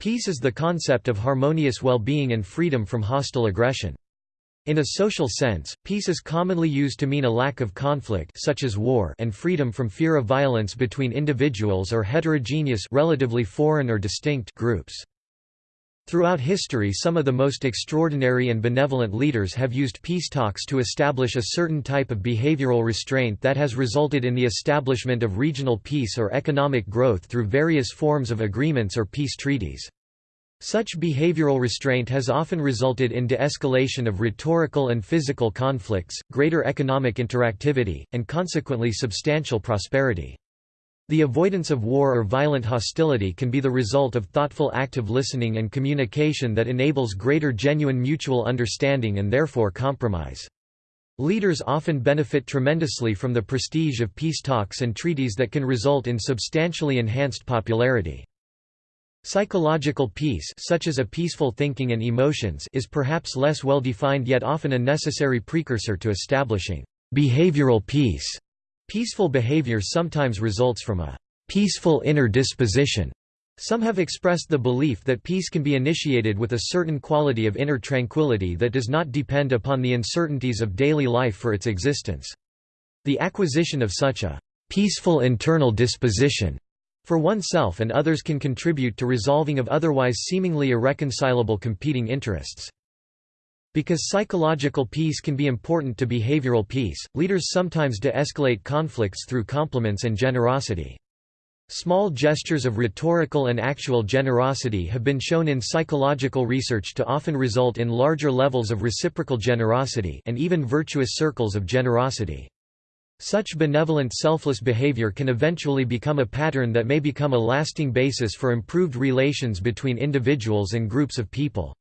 Peace is the concept of harmonious well-being and freedom from hostile aggression. In a social sense, peace is commonly used to mean a lack of conflict such as war and freedom from fear of violence between individuals or heterogeneous relatively foreign or distinct groups. Throughout history some of the most extraordinary and benevolent leaders have used peace talks to establish a certain type of behavioral restraint that has resulted in the establishment of regional peace or economic growth through various forms of agreements or peace treaties. Such behavioral restraint has often resulted in de-escalation of rhetorical and physical conflicts, greater economic interactivity, and consequently substantial prosperity. The avoidance of war or violent hostility can be the result of thoughtful active listening and communication that enables greater genuine mutual understanding and therefore compromise. Leaders often benefit tremendously from the prestige of peace talks and treaties that can result in substantially enhanced popularity. Psychological peace such as a peaceful thinking and emotions is perhaps less well defined yet often a necessary precursor to establishing behavioral peace. Peaceful behavior sometimes results from a peaceful inner disposition. Some have expressed the belief that peace can be initiated with a certain quality of inner tranquility that does not depend upon the uncertainties of daily life for its existence. The acquisition of such a peaceful internal disposition for oneself and others can contribute to resolving of otherwise seemingly irreconcilable competing interests. Because psychological peace can be important to behavioral peace, leaders sometimes de-escalate conflicts through compliments and generosity. Small gestures of rhetorical and actual generosity have been shown in psychological research to often result in larger levels of reciprocal generosity and even virtuous circles of generosity. Such benevolent selfless behavior can eventually become a pattern that may become a lasting basis for improved relations between individuals and groups of people.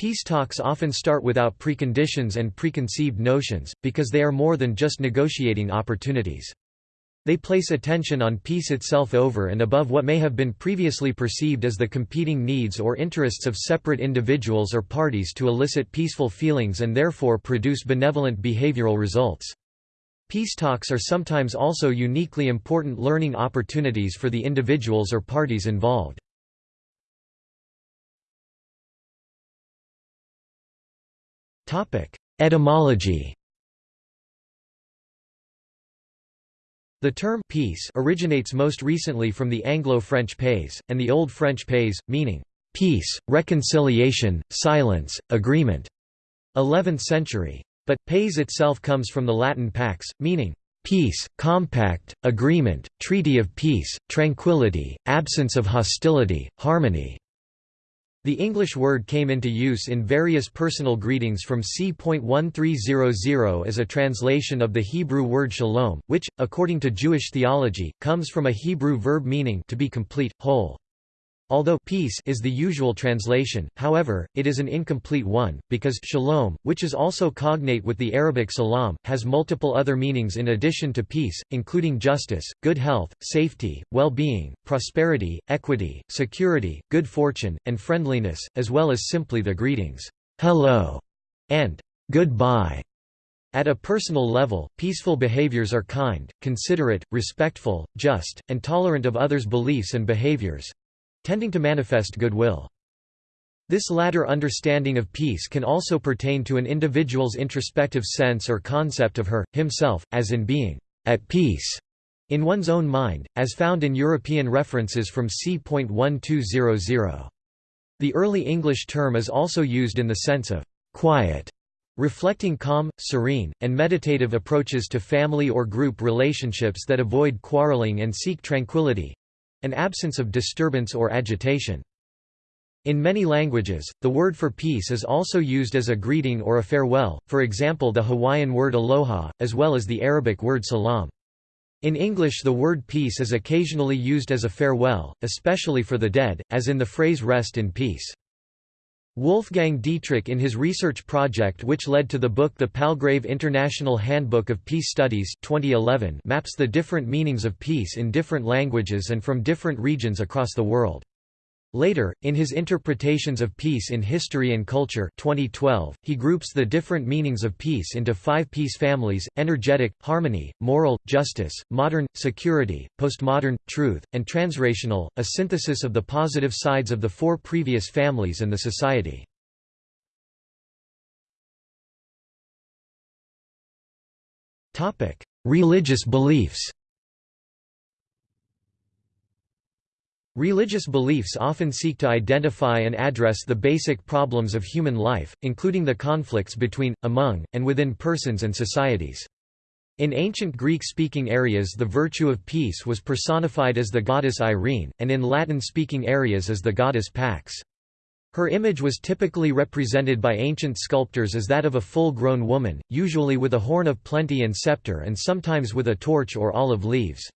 Peace talks often start without preconditions and preconceived notions, because they are more than just negotiating opportunities. They place attention on peace itself over and above what may have been previously perceived as the competing needs or interests of separate individuals or parties to elicit peaceful feelings and therefore produce benevolent behavioral results. Peace talks are sometimes also uniquely important learning opportunities for the individuals or parties involved. Etymology The term peace originates most recently from the Anglo-French paix, and the Old French paix, meaning peace, reconciliation, silence, agreement. 11th century. But, paix itself comes from the Latin pax, meaning, peace, compact, agreement, treaty of peace, tranquility, absence of hostility, harmony. The English word came into use in various personal greetings from c.1300 as a translation of the Hebrew word shalom, which, according to Jewish theology, comes from a Hebrew verb meaning to be complete, whole. Although peace is the usual translation, however, it is an incomplete one, because shalom, which is also cognate with the Arabic salam, has multiple other meanings in addition to peace, including justice, good health, safety, well-being, prosperity, equity, security, good fortune, and friendliness, as well as simply the greetings, hello, and goodbye. At a personal level, peaceful behaviors are kind, considerate, respectful, just, and tolerant of others' beliefs and behaviors, tending to manifest goodwill. This latter understanding of peace can also pertain to an individual's introspective sense or concept of her, himself, as in being at peace in one's own mind, as found in European references from c.1200. The early English term is also used in the sense of quiet, reflecting calm, serene, and meditative approaches to family or group relationships that avoid quarreling and seek tranquility, an absence of disturbance or agitation. In many languages, the word for peace is also used as a greeting or a farewell, for example the Hawaiian word aloha, as well as the Arabic word salam. In English the word peace is occasionally used as a farewell, especially for the dead, as in the phrase rest in peace. Wolfgang Dietrich in his research project which led to the book The Palgrave International Handbook of Peace Studies 2011 maps the different meanings of peace in different languages and from different regions across the world. Later, in his Interpretations of Peace in History and Culture 2012, he groups the different meanings of peace into five peace families, energetic, harmony, moral, justice, modern, security, postmodern, truth, and transrational, a synthesis of the positive sides of the four previous families and the society. Religious beliefs Religious beliefs often seek to identify and address the basic problems of human life, including the conflicts between, among, and within persons and societies. In ancient Greek-speaking areas the virtue of peace was personified as the goddess Irene, and in Latin-speaking areas as the goddess Pax. Her image was typically represented by ancient sculptors as that of a full-grown woman, usually with a horn of plenty and scepter and sometimes with a torch or olive leaves.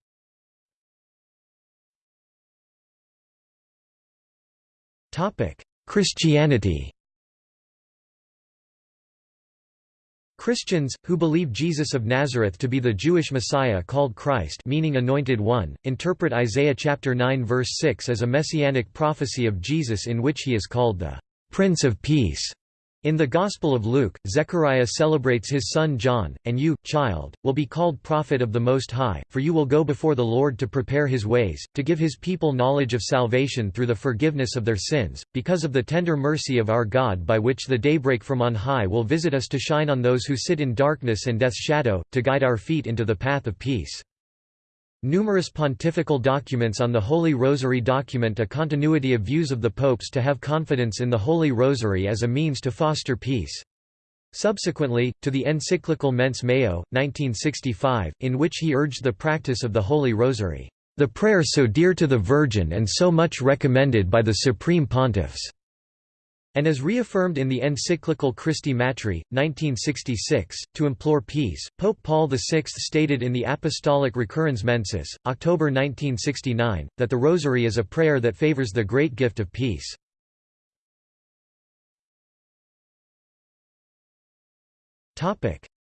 Christianity Christians, who believe Jesus of Nazareth to be the Jewish Messiah called Christ meaning Anointed One, interpret Isaiah chapter 9 verse 6 as a messianic prophecy of Jesus in which he is called the Prince of Peace. In the Gospel of Luke, Zechariah celebrates his son John, and you, child, will be called prophet of the Most High, for you will go before the Lord to prepare his ways, to give his people knowledge of salvation through the forgiveness of their sins, because of the tender mercy of our God by which the daybreak from on high will visit us to shine on those who sit in darkness and death's shadow, to guide our feet into the path of peace. Numerous pontifical documents on the Holy Rosary document a continuity of views of the popes to have confidence in the Holy Rosary as a means to foster peace. Subsequently, to the encyclical Mense Maio, 1965, in which he urged the practice of the Holy Rosary, "...the prayer so dear to the Virgin and so much recommended by the Supreme Pontiffs." And as reaffirmed in the encyclical Christi Matri, 1966, to implore peace, Pope Paul VI stated in the Apostolic Recurrens Mensis, October 1969, that the Rosary is a prayer that favors the great gift of peace.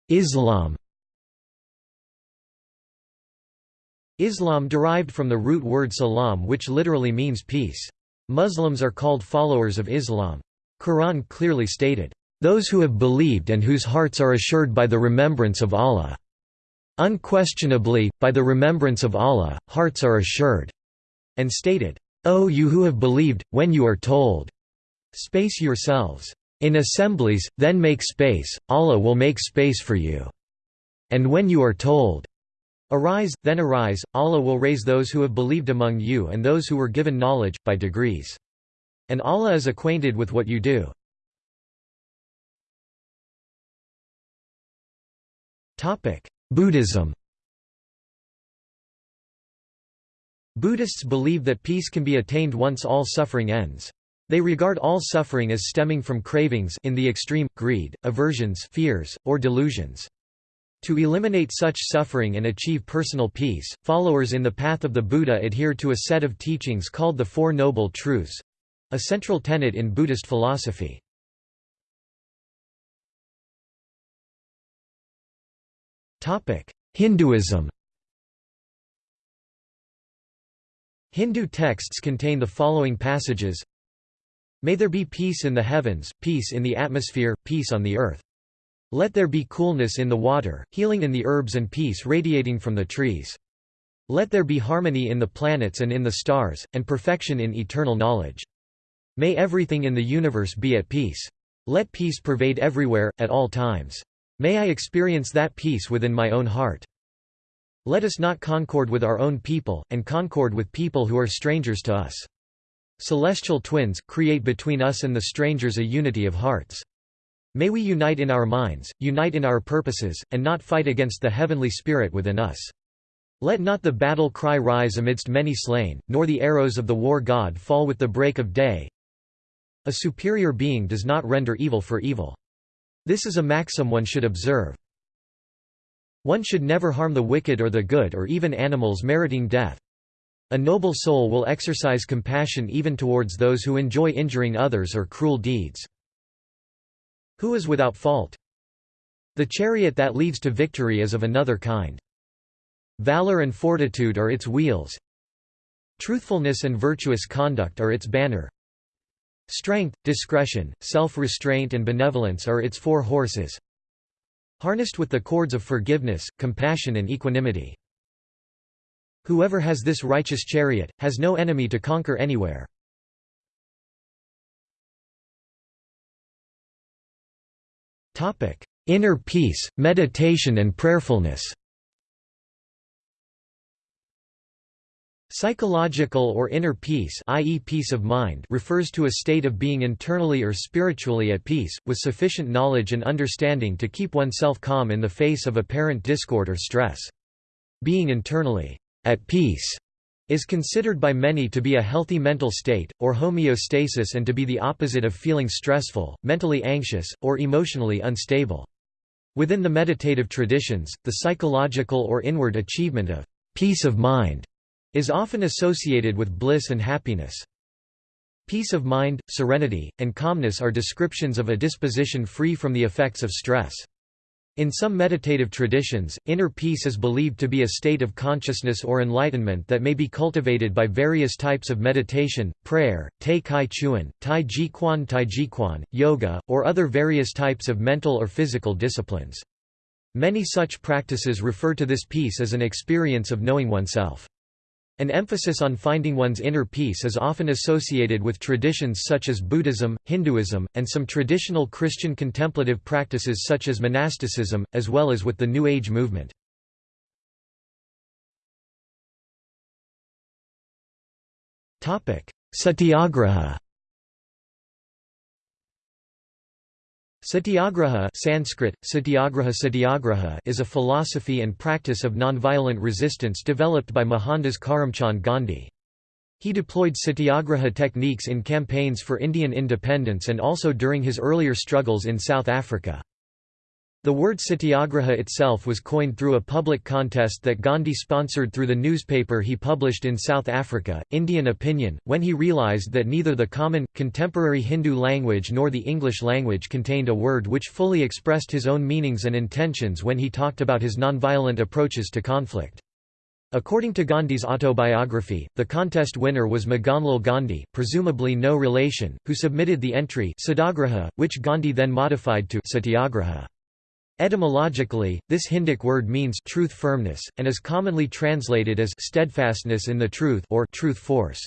Islam Islam derived from the root word salam which literally means peace. Muslims are called followers of Islam. Quran clearly stated, "...those who have believed and whose hearts are assured by the remembrance of Allah." Unquestionably, by the remembrance of Allah, hearts are assured, and stated, O you who have believed, when you are told, space yourselves. In assemblies, then make space, Allah will make space for you. And when you are told, Arise, then arise, Allah will raise those who have believed among you and those who were given knowledge, by degrees. And Allah is acquainted with what you do. Buddhism Buddhists believe that peace can be attained once all suffering ends. They regard all suffering as stemming from cravings in the extreme, greed, aversions fears, or delusions. To eliminate such suffering and achieve personal peace, followers in the path of the Buddha adhere to a set of teachings called the Four Noble Truths, a central tenet in Buddhist philosophy. Hinduism Hindu texts contain the following passages May there be peace in the heavens, peace in the atmosphere, peace on the earth. Let there be coolness in the water, healing in the herbs and peace radiating from the trees. Let there be harmony in the planets and in the stars, and perfection in eternal knowledge. May everything in the universe be at peace. Let peace pervade everywhere, at all times. May I experience that peace within my own heart. Let us not concord with our own people, and concord with people who are strangers to us. Celestial twins, create between us and the strangers a unity of hearts. May we unite in our minds, unite in our purposes, and not fight against the heavenly spirit within us. Let not the battle cry rise amidst many slain, nor the arrows of the war god fall with the break of day. A superior being does not render evil for evil. This is a maxim one should observe. One should never harm the wicked or the good or even animals meriting death. A noble soul will exercise compassion even towards those who enjoy injuring others or cruel deeds. Who is without fault? The chariot that leads to victory is of another kind. Valor and fortitude are its wheels. Truthfulness and virtuous conduct are its banner. Strength, discretion, self-restraint and benevolence are its four horses, harnessed with the cords of forgiveness, compassion and equanimity. Whoever has this righteous chariot, has no enemy to conquer anywhere. Inner peace, meditation and prayerfulness Psychological or inner peace i.e. peace of mind refers to a state of being internally or spiritually at peace, with sufficient knowledge and understanding to keep oneself calm in the face of apparent discord or stress. Being internally at peace is considered by many to be a healthy mental state, or homeostasis and to be the opposite of feeling stressful, mentally anxious, or emotionally unstable. Within the meditative traditions, the psychological or inward achievement of peace of mind is often associated with bliss and happiness. Peace of mind, serenity, and calmness are descriptions of a disposition free from the effects of stress. In some meditative traditions, inner peace is believed to be a state of consciousness or enlightenment that may be cultivated by various types of meditation, prayer, Tai Chi Chuan, Tai Ji Quan Tai Ji Quan, yoga, or other various types of mental or physical disciplines. Many such practices refer to this peace as an experience of knowing oneself. An emphasis on finding one's inner peace is often associated with traditions such as Buddhism, Hinduism, and some traditional Christian contemplative practices such as monasticism, as well as with the New Age movement. Satyagraha Satyagraha Sanskrit, Satyagraha Satyagraha is a philosophy and practice of nonviolent resistance developed by Mohandas Karamchand Gandhi. He deployed satyagraha techniques in campaigns for Indian independence and also during his earlier struggles in South Africa. The word satyagraha itself was coined through a public contest that Gandhi sponsored through the newspaper he published in South Africa, Indian Opinion, when he realized that neither the common, contemporary Hindu language nor the English language contained a word which fully expressed his own meanings and intentions when he talked about his nonviolent approaches to conflict. According to Gandhi's autobiography, the contest winner was Maganlal Gandhi presumably no relation, who submitted the entry which Gandhi then modified to satyagraha. Etymologically, this Hindic word means truth firmness, and is commonly translated as steadfastness in the truth or truth force.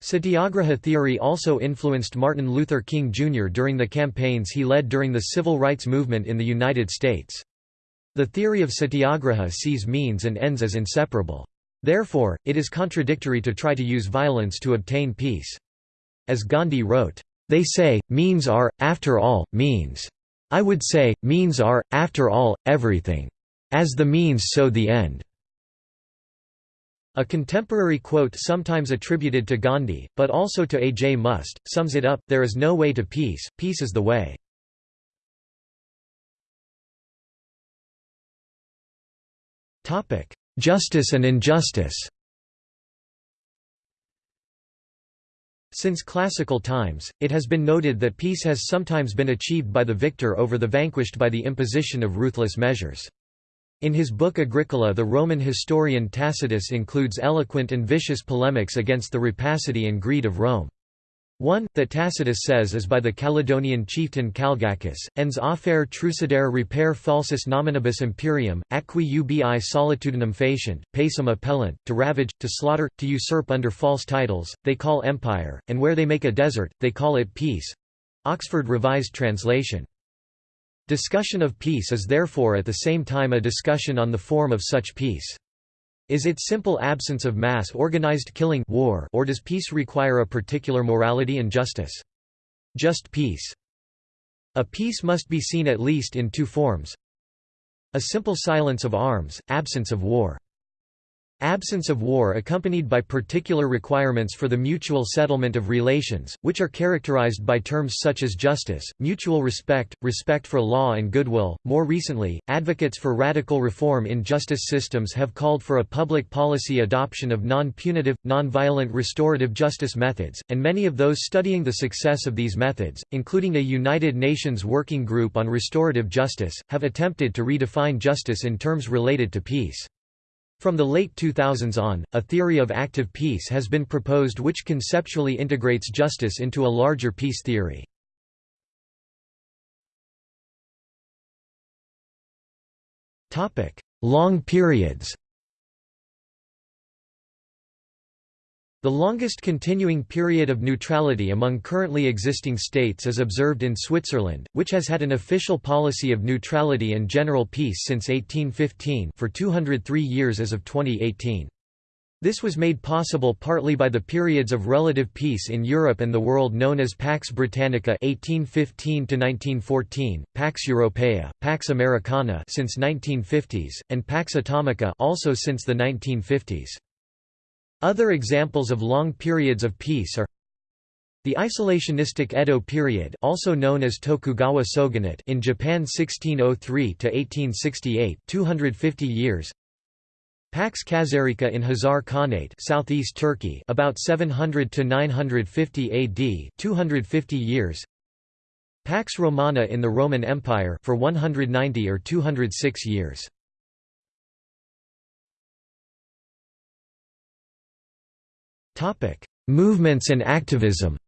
Satyagraha theory also influenced Martin Luther King Jr. during the campaigns he led during the civil rights movement in the United States. The theory of satyagraha sees means and ends as inseparable. Therefore, it is contradictory to try to use violence to obtain peace. As Gandhi wrote, "...they say, means are, after all, means." I would say, means are, after all, everything. As the means so the end. A contemporary quote sometimes attributed to Gandhi, but also to A. J. Muste, sums it up, there is no way to peace, peace is the way. Justice and injustice Since classical times, it has been noted that peace has sometimes been achieved by the victor over the vanquished by the imposition of ruthless measures. In his book Agricola the Roman historian Tacitus includes eloquent and vicious polemics against the rapacity and greed of Rome. One, that Tacitus says is by the Caledonian chieftain Calgacus, ens affaire trucidare repair falsus nominibus imperium, acqui ubi solitudinem facient, pacem appellant, to ravage, to slaughter, to usurp under false titles, they call empire, and where they make a desert, they call it peace. Oxford Revised Translation. Discussion of peace is therefore at the same time a discussion on the form of such peace. Is it simple absence of mass organized killing war or does peace require a particular morality and justice? Just peace. A peace must be seen at least in two forms. A simple silence of arms, absence of war. Absence of war accompanied by particular requirements for the mutual settlement of relations, which are characterized by terms such as justice, mutual respect, respect for law and goodwill. More recently, advocates for radical reform in justice systems have called for a public policy adoption of non-punitive, non-violent restorative justice methods, and many of those studying the success of these methods, including a United Nations Working Group on Restorative Justice, have attempted to redefine justice in terms related to peace. From the late 2000s on, a theory of active peace has been proposed which conceptually integrates justice into a larger peace theory. Long periods The longest continuing period of neutrality among currently existing states is observed in Switzerland, which has had an official policy of neutrality and general peace since 1815 for 203 years as of 2018. This was made possible partly by the periods of relative peace in Europe and the world known as Pax Britannica 1815 1914, Pax Europaea, Pax Americana since 1950s, and Pax Atomica also since the 1950s. Other examples of long periods of peace are the isolationistic Edo period also known as Tokugawa shogunate in Japan 1603 to 1868 250 years. Pax Khazarica in Khazar Khanate southeast Turkey about 700 to 950 AD 250 years. Pax Romana in the Roman Empire for 190 or 206 years Topic: Movements and activism.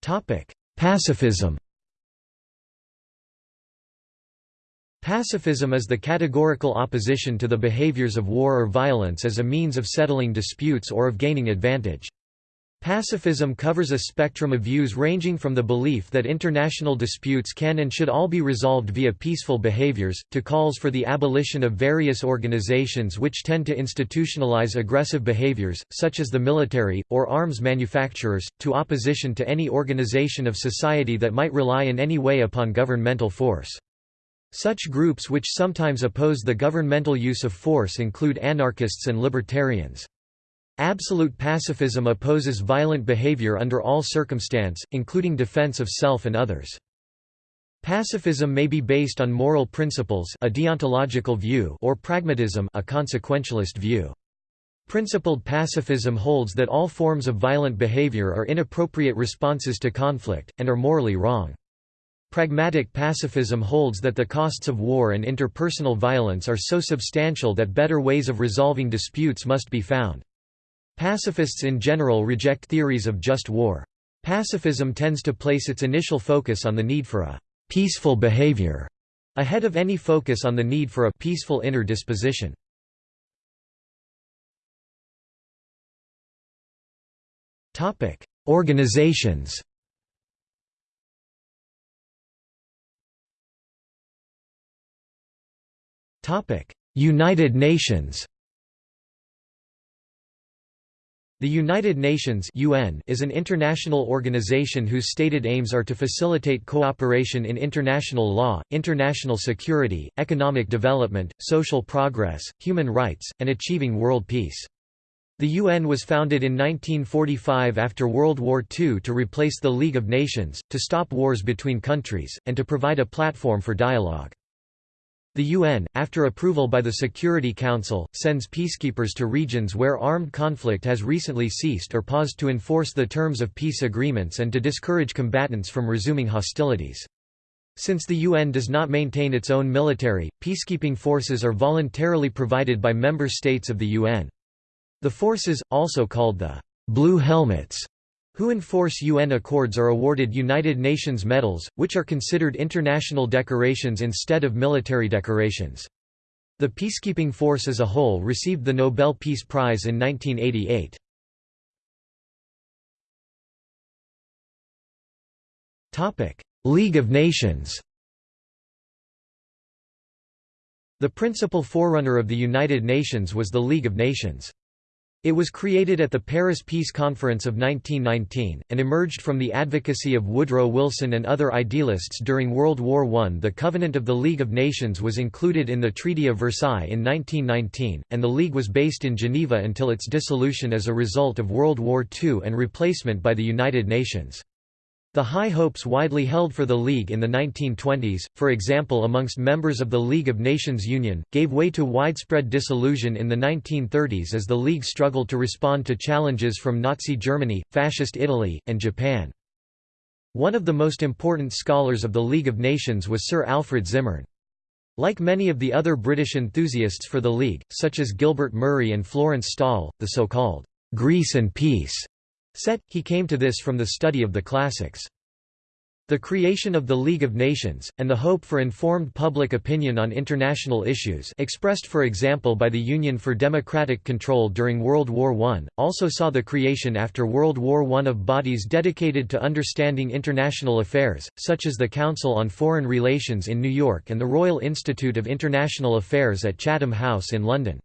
Topic: Pacifism. Pacifism is the categorical opposition to the behaviors of war or violence as a means of settling disputes or of gaining advantage. Pacifism covers a spectrum of views ranging from the belief that international disputes can and should all be resolved via peaceful behaviors, to calls for the abolition of various organizations which tend to institutionalize aggressive behaviors, such as the military, or arms manufacturers, to opposition to any organization of society that might rely in any way upon governmental force. Such groups which sometimes oppose the governmental use of force include anarchists and libertarians. Absolute pacifism opposes violent behavior under all circumstance, including defense of self and others. Pacifism may be based on moral principles a deontological view or pragmatism a consequentialist view. Principled pacifism holds that all forms of violent behavior are inappropriate responses to conflict, and are morally wrong. Pragmatic pacifism holds that the costs of war and interpersonal violence are so substantial that better ways of resolving disputes must be found. Pacifists in general reject theories of just war. Pacifism tends to place its initial focus on the need for a peaceful behavior, ahead of any focus on the need for a peaceful inner disposition. Organizations United Nations The United Nations UN is an international organization whose stated aims are to facilitate cooperation in international law, international security, economic development, social progress, human rights, and achieving world peace. The UN was founded in 1945 after World War II to replace the League of Nations, to stop wars between countries, and to provide a platform for dialogue. The UN, after approval by the Security Council, sends peacekeepers to regions where armed conflict has recently ceased or paused to enforce the terms of peace agreements and to discourage combatants from resuming hostilities. Since the UN does not maintain its own military, peacekeeping forces are voluntarily provided by member states of the UN. The forces, also called the Blue Helmets, who enforce UN accords are awarded United Nations medals, which are considered international decorations instead of military decorations. The peacekeeping force as a whole received the Nobel Peace Prize in 1988. League of Nations The principal forerunner of the United Nations was the League of Nations. It was created at the Paris Peace Conference of 1919, and emerged from the advocacy of Woodrow Wilson and other idealists during World War I. The Covenant of the League of Nations was included in the Treaty of Versailles in 1919, and the League was based in Geneva until its dissolution as a result of World War II and replacement by the United Nations. The high hopes widely held for the League in the 1920s, for example amongst members of the League of Nations Union, gave way to widespread disillusion in the 1930s as the League struggled to respond to challenges from Nazi Germany, Fascist Italy, and Japan. One of the most important scholars of the League of Nations was Sir Alfred Zimmern. Like many of the other British enthusiasts for the League, such as Gilbert Murray and Florence Stawell, the so-called «Greece and Peace» set, he came to this from the study of the classics. The creation of the League of Nations, and the hope for informed public opinion on international issues expressed for example by the Union for Democratic Control during World War I, also saw the creation after World War I of bodies dedicated to understanding international affairs, such as the Council on Foreign Relations in New York and the Royal Institute of International Affairs at Chatham House in London.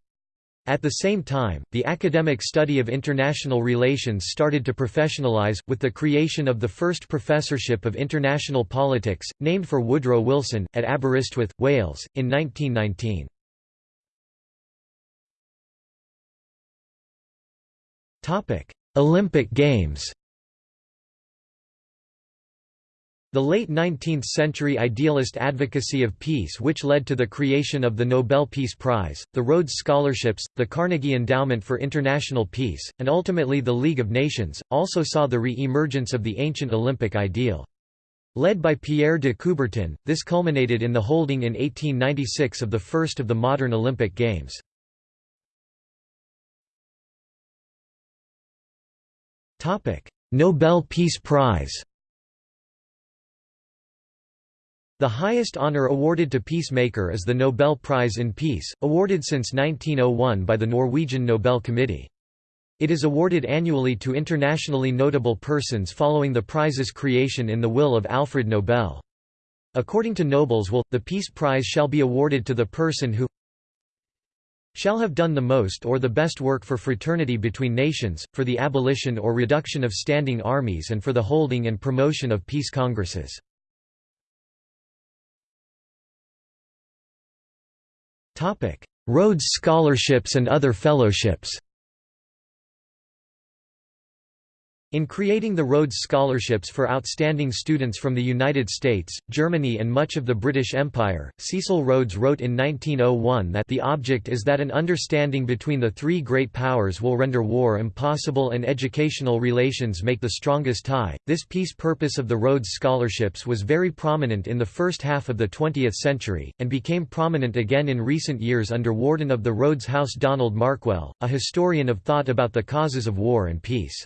At the same time, the academic study of international relations started to professionalize, with the creation of the first professorship of international politics, named for Woodrow Wilson, at Aberystwyth, Wales, in 1919. Olympic Games The late 19th-century idealist advocacy of peace which led to the creation of the Nobel Peace Prize, the Rhodes Scholarships, the Carnegie Endowment for International Peace, and ultimately the League of Nations, also saw the re-emergence of the ancient Olympic ideal. Led by Pierre de Coubertin, this culminated in the holding in 1896 of the first of the modern Olympic Games. Nobel Peace Prize The highest honor awarded to peacemaker is the Nobel Prize in Peace, awarded since 1901 by the Norwegian Nobel Committee. It is awarded annually to internationally notable persons following the prize's creation in the will of Alfred Nobel. According to Nobel's will, the Peace Prize shall be awarded to the person who shall have done the most or the best work for fraternity between nations, for the abolition or reduction of standing armies and for the holding and promotion of peace congresses. Rhodes Scholarships and other fellowships In creating the Rhodes Scholarships for outstanding students from the United States, Germany and much of the British Empire, Cecil Rhodes wrote in 1901 that the object is that an understanding between the three great powers will render war impossible and educational relations make the strongest tie. This peace purpose of the Rhodes Scholarships was very prominent in the first half of the 20th century, and became prominent again in recent years under Warden of the Rhodes House Donald Markwell, a historian of thought about the causes of war and peace.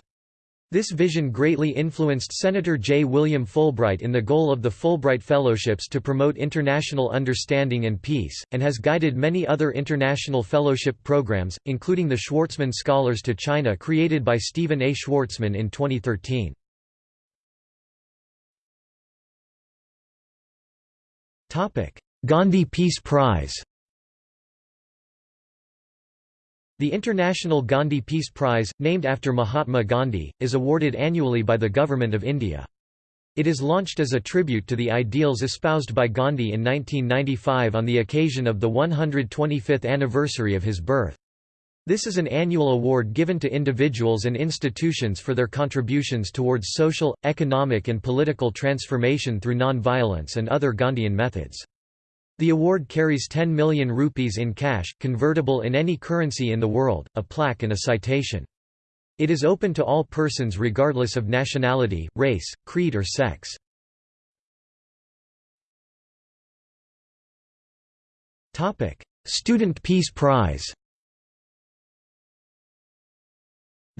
This vision greatly influenced Senator J. William Fulbright in the goal of the Fulbright Fellowships to promote international understanding and peace, and has guided many other international fellowship programs, including the Schwarzman Scholars to China created by Stephen A. Schwarzman in 2013. Gandhi Peace Prize The International Gandhi Peace Prize, named after Mahatma Gandhi, is awarded annually by the Government of India. It is launched as a tribute to the ideals espoused by Gandhi in 1995 on the occasion of the 125th anniversary of his birth. This is an annual award given to individuals and institutions for their contributions towards social, economic and political transformation through non-violence and other Gandhian methods. The award carries 10 million rupees in cash, convertible in any currency in the world, a plaque and a citation. It is open to all persons regardless of nationality, race, creed or sex. Student Peace Prize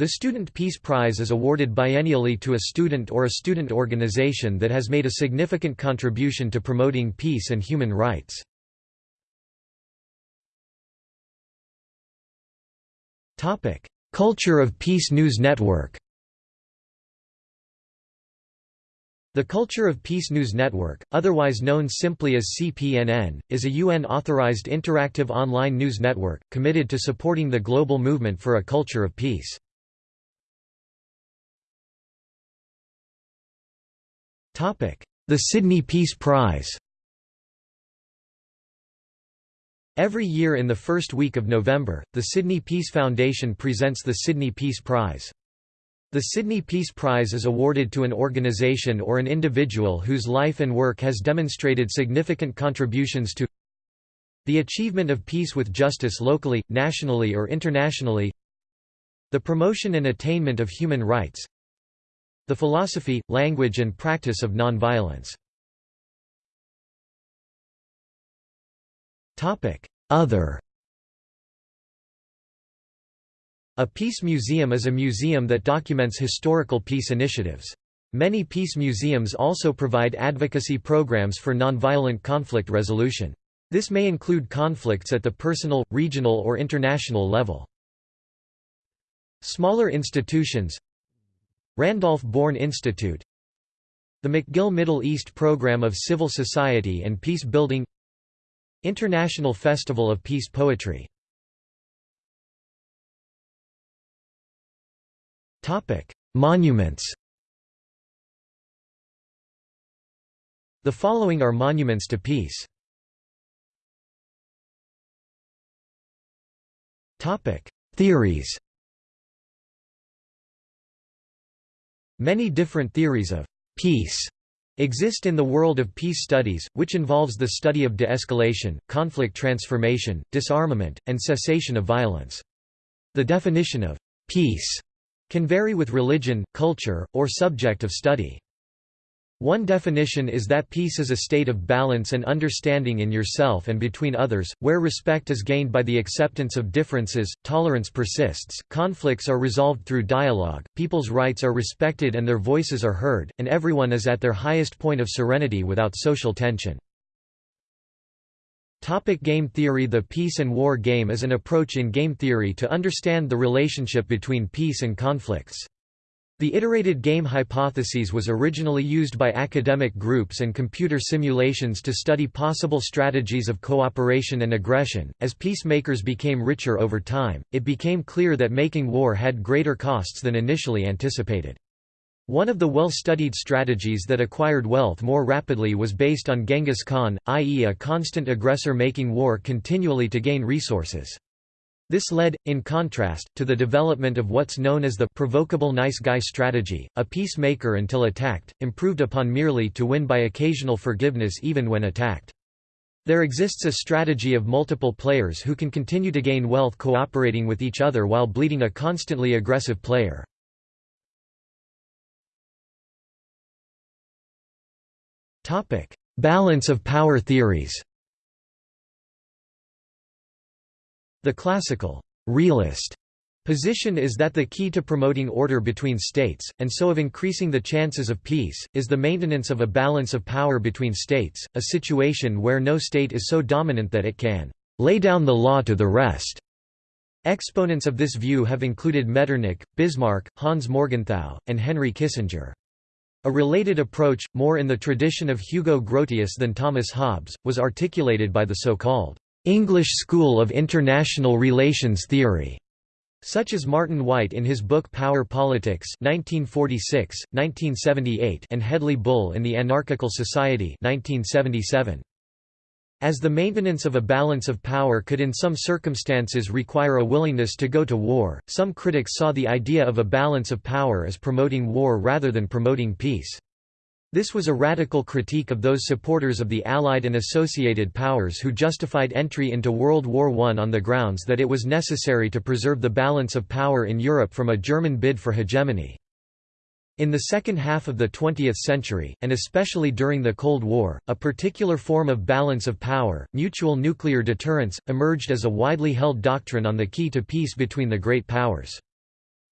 The Student Peace Prize is awarded biennially to a student or a student organization that has made a significant contribution to promoting peace and human rights. Culture of Peace News Network The Culture of Peace News Network, otherwise known simply as CPNN, is a UN-authorized interactive online news network, committed to supporting the global movement for a culture of peace. The Sydney Peace Prize Every year in the first week of November, the Sydney Peace Foundation presents the Sydney Peace Prize. The Sydney Peace Prize is awarded to an organisation or an individual whose life and work has demonstrated significant contributions to the achievement of peace with justice locally, nationally or internationally the promotion and attainment of human rights The philosophy, language and practice of nonviolence. Other A peace museum is a museum that documents historical peace initiatives. Many peace museums also provide advocacy programs for nonviolent conflict resolution. This may include conflicts at the personal, regional or international level. Smaller institutions Randolph-Bourne Institute The McGill Middle East Program of Civil Society and Peace Building International Festival of Peace Poetry. Monuments. The following are monuments to peace. Theories Many different theories of peace exist in the world of peace studies, which involves the study of de-escalation, conflict transformation, disarmament, and cessation of violence. The definition of peace can vary with religion, culture, or subject of study. One definition is that peace is a state of balance and understanding in yourself and between others, where respect is gained by the acceptance of differences, tolerance persists, conflicts are resolved through dialogue, people's rights are respected and their voices are heard, and everyone is at their highest point of serenity without social tension. Topic game theory The peace and war game is an approach in game theory to understand the relationship between peace and conflicts. The iterated game hypothesis was originally used by academic groups and computer simulations to study possible strategies of cooperation and aggression. As peacemakers became richer over time, it became clear that making war had greater costs than initially anticipated. One of the well-studied strategies that acquired wealth more rapidly was based on Genghis Khan, i.e. a constant aggressor making war continually to gain resources. This led, in contrast, to the development of what's known as the provocable nice guy strategy, a peacemaker until attacked, improved upon merely to win by occasional forgiveness even when attacked. There exists a strategy of multiple players who can continue to gain wealth cooperating with each other while bleeding a constantly aggressive player. Balance of power theories The classical realist position is that the key to promoting order between states, and so of increasing the chances of peace, is the maintenance of a balance of power between states, a situation where no state is so dominant that it can lay down the law to the rest. Exponents of this view have included Metternich, Bismarck, Hans Morgenthau, and Henry Kissinger. A related approach, more in the tradition of Hugo Grotius than Thomas Hobbes, was articulated by the so-called English School of International Relations Theory, such as Martin Wight in his book Power Politics 1946, 1978 and Hedley Bull in The Anarchical Society 1977. As the maintenance of a balance of power could in some circumstances require a willingness to go to war, some critics saw the idea of a balance of power as promoting war rather than promoting peace. This was a radical critique of those supporters of the Allied and associated powers who justified entry into World War I on the grounds that it was necessary to preserve the balance of power in Europe from a German bid for hegemony. In the second half of the 20th century, and especially during the Cold War, a particular form of balance of power, mutual nuclear deterrence, emerged as a widely held doctrine on the key to peace between the great powers.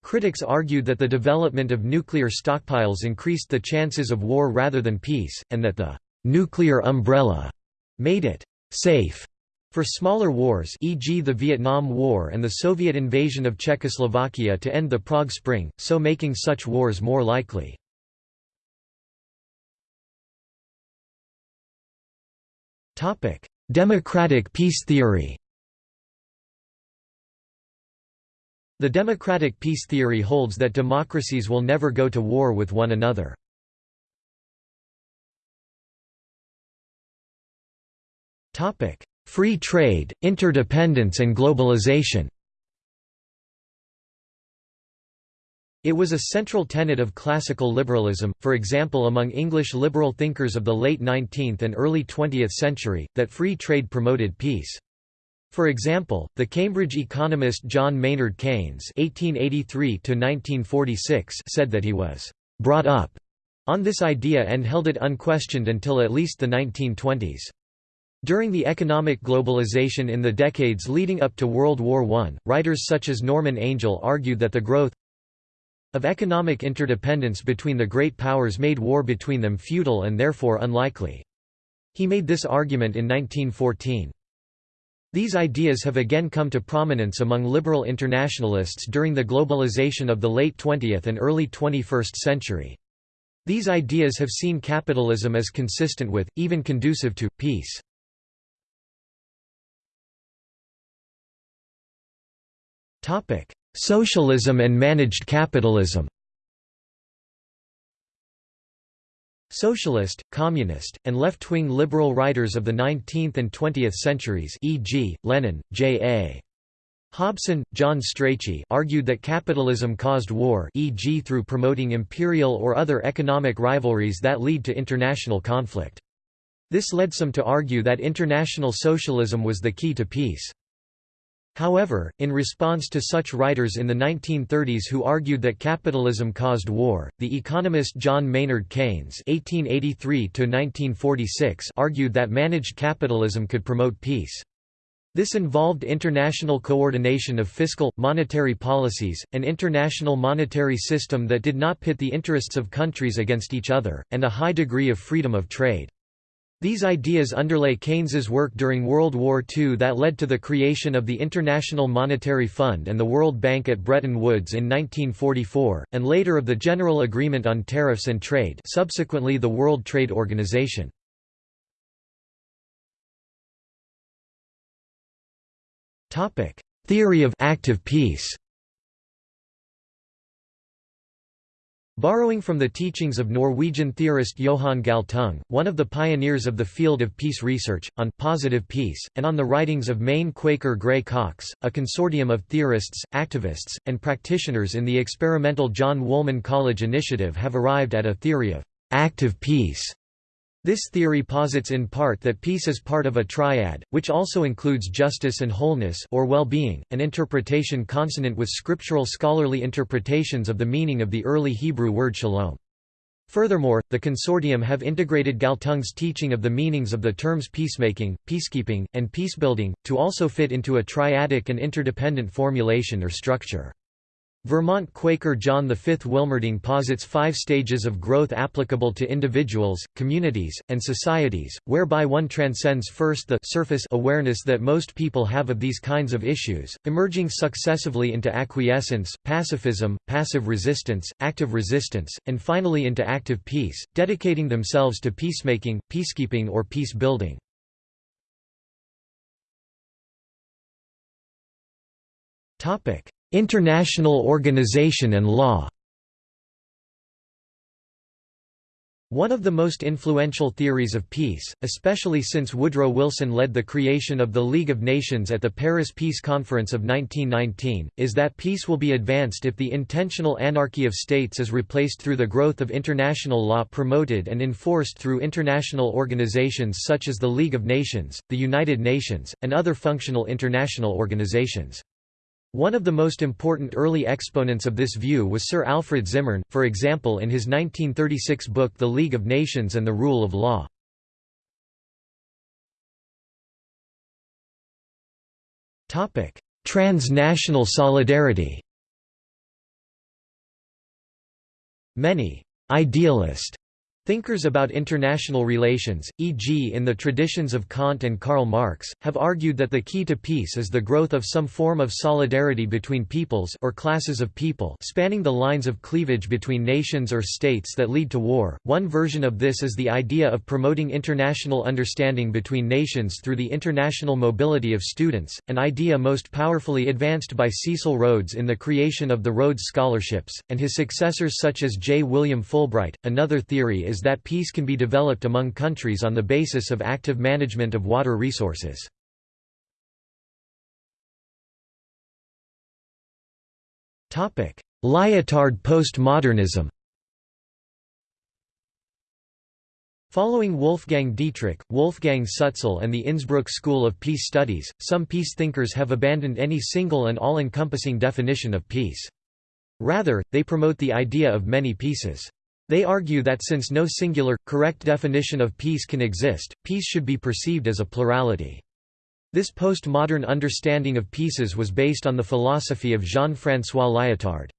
Critics argued that the development of nuclear stockpiles increased the chances of war rather than peace, and that the «nuclear umbrella» made it «safe» For smaller wars e.g. the Vietnam War and the Soviet invasion of Czechoslovakia to end the Prague Spring, so making such wars more likely. Democratic peace theory The democratic peace theory holds that democracies will never go to war with one another. Free trade, interdependence and globalization It was a central tenet of classical liberalism, for example among English liberal thinkers of the late 19th and early 20th century, that free trade promoted peace. For example, the Cambridge economist John Maynard Keynes (1883–1946) said that he was brought up on this idea and held it unquestioned until at least the 1920s. During the economic globalization in the decades leading up to World War I, writers such as Norman Angell argued that the growth of economic interdependence between the great powers made war between them futile and therefore unlikely. He made this argument in 1914. These ideas have again come to prominence among liberal internationalists during the globalization of the late 20th and early 21st century. These ideas have seen capitalism as consistent with, even conducive to, peace. Socialism and managed capitalism Socialist, communist, and left-wing liberal writers of the 19th and 20th centuries e.g., Lenin, J.A. Hobson, John Strachey argued that capitalism caused war e.g. through promoting imperial or other economic rivalries that lead to international conflict. This led some to argue that international socialism was the key to peace. However, in response to such writers in the 1930s who argued that capitalism caused war, the economist John Maynard Keynes (1883–1946) argued that managed capitalism could promote peace. This involved international coordination of fiscal, monetary policies, an international monetary system that did not pit the interests of countries against each other, and a high degree of freedom of trade. These ideas underlay Keynes's work during World War II that led to the creation of the International Monetary Fund and the World Bank at Bretton Woods in 1944, and later of the General Agreement on Tariffs and Trade subsequently the World Trade Organization. Theory of active peace Borrowing from the teachings of Norwegian theorist Johan Galtung, one of the pioneers of the field of peace research, on positive peace, and on the writings of Maine Quaker Gray Cox, a consortium of theorists, activists, and practitioners in the experimental John Woolman College initiative have arrived at a theory of active peace this theory posits in part that peace is part of a triad, which also includes justice and wholeness or well-being, an interpretation consonant with scriptural scholarly interpretations of the meaning of the early Hebrew word shalom. Furthermore, the consortium have integrated Galtung's teaching of the meanings of the terms peacemaking, peacekeeping, and peacebuilding, to also fit into a triadic and interdependent formulation or structure. Vermont Quaker John V. Wilmerding posits five stages of growth applicable to individuals, communities, and societies, whereby one transcends first the surface awareness that most people have of these kinds of issues, emerging successively into acquiescence, pacifism, passive resistance, active resistance, and finally into active peace, dedicating themselves to peacemaking, peacekeeping or peace building. Topic International organization and law One of the most influential theories of peace, especially since Woodrow Wilson led the creation of the League of Nations at the Paris Peace Conference of 1919, is that peace will be advanced if the intentional anarchy of states is replaced through the growth of international law promoted and enforced through international organizations such as the League of Nations, the United Nations, and other functional international organizations. One of the most important early exponents of this view was Sir Alfred Zimmern, for example in his 1936 book The League of Nations and the Rule of Law. Transnational solidarity Many idealist Thinkers about international relations, e.g. in the traditions of Kant and Karl Marx, have argued that the key to peace is the growth of some form of solidarity between peoples or classes of people spanning the lines of cleavage between nations or states that lead to war. One version of this is the idea of promoting international understanding between nations through the international mobility of students, an idea most powerfully advanced by Cecil Rhodes in the creation of the Rhodes Scholarships, and his successors such as J. William Fulbright. Another theory is is that peace can be developed among countries on the basis of active management of water resources. Lyotard postmodernism Following Wolfgang Dietrich, Wolfgang Sützl and the Innsbruck School of Peace Studies, some peace thinkers have abandoned any single and all-encompassing definition of peace. Rather, they promote the idea of many peaces. They argue that since no singular, correct definition of peace can exist, peace should be perceived as a plurality. This postmodern understanding of peaces was based on the philosophy of Jean-François Lyotard.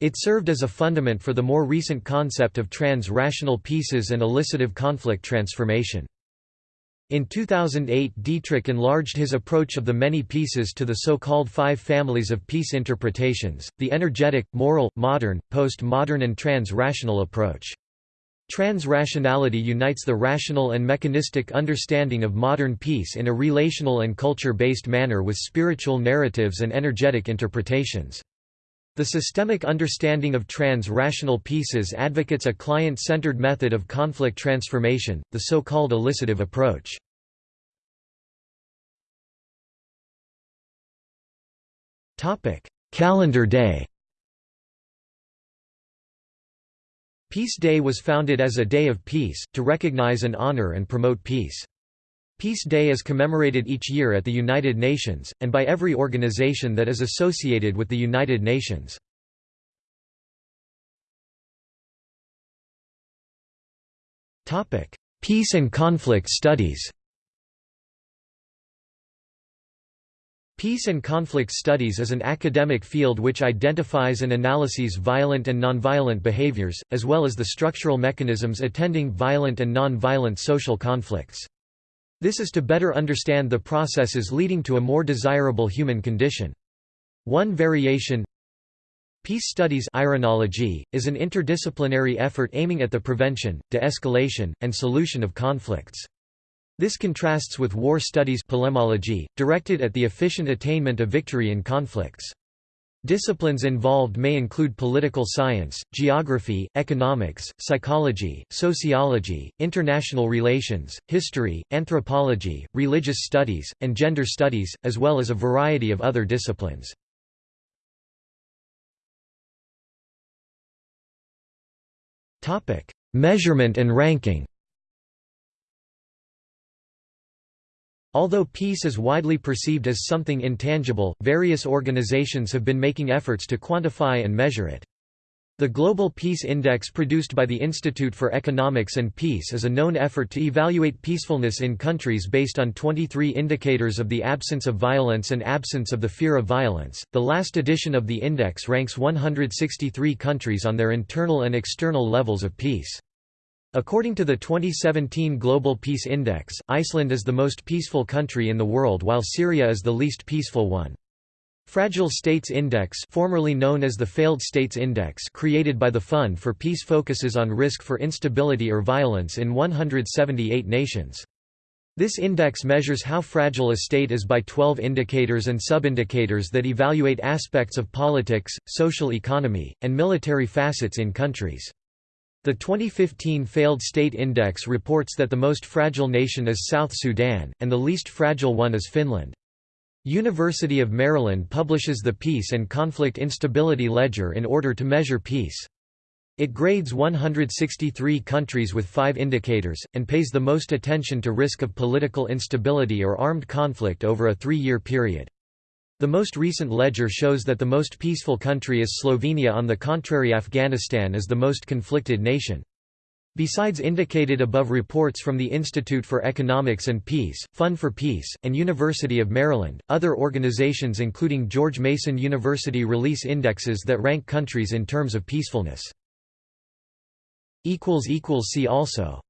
It served as a fundament for the more recent concept of trans-rational peaces and elicitive conflict transformation. In 2008 Dietrich enlarged his approach of the many peaces to the so-called five families of peace interpretations, the energetic, moral, modern, post-modern and trans-rational approach. Trans-rationality unites the rational and mechanistic understanding of modern peace in a relational and culture-based manner with spiritual narratives and energetic interpretations. The systemic understanding of trans-rational peaces advocates a client-centered method of conflict transformation, the so-called elicitive approach. Calendar day Peace Day was founded as a day of peace, to recognize and honor and promote peace. Peace Day is commemorated each year at the United Nations, and by every organization that is associated with the United Nations. Peace and conflict studies Peace and conflict studies is an academic field which identifies and analyses violent and nonviolent behaviors, as well as the structural mechanisms attending violent and nonviolent social conflicts. This is to better understand the processes leading to a more desirable human condition. One variation Peace Studies Irenology, is an interdisciplinary effort aiming at the prevention, de-escalation, and solution of conflicts. This contrasts with war studies polemology, directed at the efficient attainment of victory in conflicts. Disciplines involved may include political science, geography, economics, psychology, sociology, international relations, history, anthropology, religious studies, and gender studies, as well as a variety of other disciplines. Measurement and ranking Although peace is widely perceived as something intangible, various organizations have been making efforts to quantify and measure it. The Global Peace Index produced by the Institute for Economics and Peace is a known effort to evaluate peacefulness in countries based on 23 indicators of the absence of violence and absence of the fear of violence. The last edition of the index ranks 163 countries on their internal and external levels of peace. According to the 2017 Global Peace Index, Iceland is the most peaceful country in the world while Syria is the least peaceful one. Fragile States Index formerly known as the Failed States Index created by the Fund for Peace focuses on risk for instability or violence in 178 nations. This index measures how fragile a state is by 12 indicators and sub-indicators that evaluate aspects of politics, social economy, and military facets in countries. The 2015 Failed State Index reports that the most fragile nation is South Sudan, and the least fragile one is Finland. University of Maryland publishes the Peace and Conflict Instability Ledger in order to measure peace. It grades 163 countries with five indicators, and pays the most attention to risk of political instability or armed conflict over a three-year period. The most recent ledger shows that the most peaceful country is Slovenia on the contrary Afghanistan is the most conflicted nation. Besides indicated above reports from the Institute for Economics and Peace, Fund for Peace, and University of Maryland, other organizations including George Mason University release indexes that rank countries in terms of peacefulness. See also